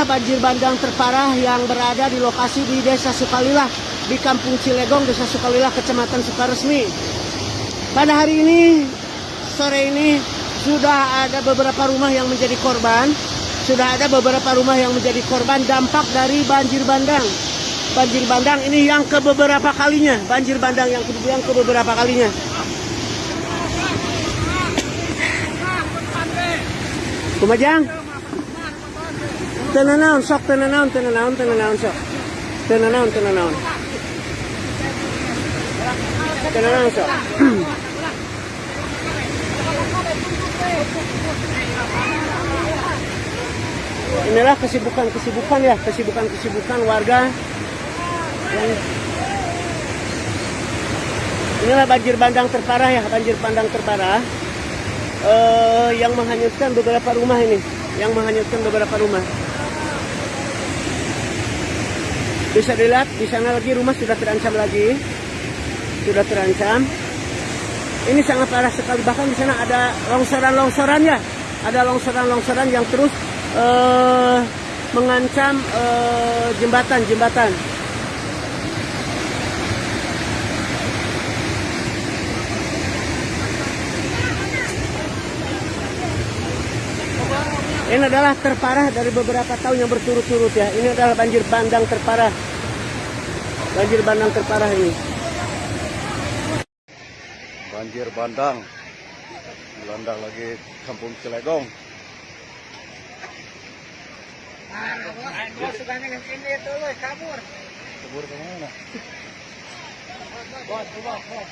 inilah banjir bandang terparah yang berada di lokasi di Desa Sukalilah di Kampung Cilegong, Desa Sukalilah, Kecamatan Sukaresmi. Pada hari ini, sore ini sudah ada beberapa rumah yang menjadi korban. Sudah ada beberapa rumah yang menjadi korban dampak dari banjir bandang. Banjir bandang ini yang ke beberapa kalinya. Banjir bandang yang ke, yang ke beberapa kalinya. Kumajang? Tenanaon, sok tenanaon, tenanaon, tenanaon, sok. Tenanaon, tenanaon. Tenanaon, sok. Inilah kesibukan-kesibukan ya, kesibukan-kesibukan warga Inilah banjir bandang terparah ya, banjir bandang terparah eh, yang menghanyutkan beberapa rumah ini, yang menghanyutkan beberapa rumah. Bisa dilihat di sana lagi rumah sudah terancam lagi, sudah terancam. Ini sangat parah sekali bahkan di sana ada longsoran-longsoran ya, ada longsoran-longsoran yang terus eh, mengancam eh, jembatan-jembatan. Ini adalah terparah dari beberapa tahun yang berturut-turut ya. Ini adalah banjir bandang terparah. Banjir bandang terparah ini. banjir bandang melanda lagi kampung Cilegong kabur ke mana Bos, bos, bos.